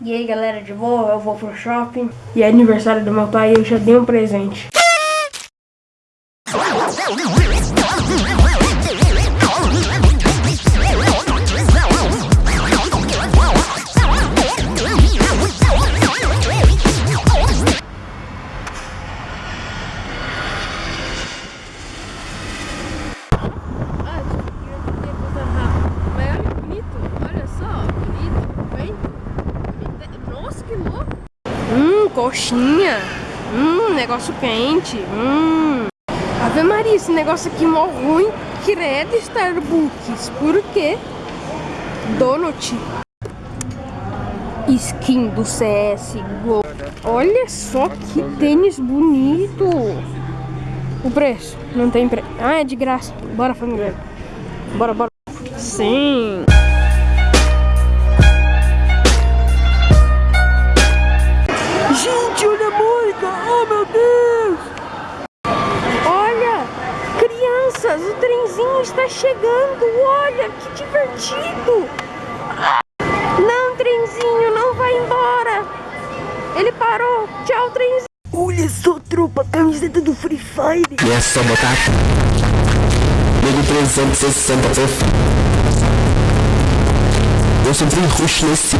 E aí galera, de boa, eu vou pro shopping. E é aniversário do meu pai e eu já dei um presente coxinha. Hum, negócio quente. Hum. Ave Maria, esse negócio aqui mó ruim. Credo, Starbucks. Por quê? Donut. Skin do CSGO. Olha só que tênis bonito. O preço? Não tem preço. Ah, é de graça. Bora, família. Bora, bora. Sim. Trenzinho está chegando! Olha, que divertido! Não, trenzinho, não vai embora! Ele parou! Tchau, trenzinho! Olha só, tropa, camiseta do Free Fire! E é só botar Nego 360 Eu sempre rush nesse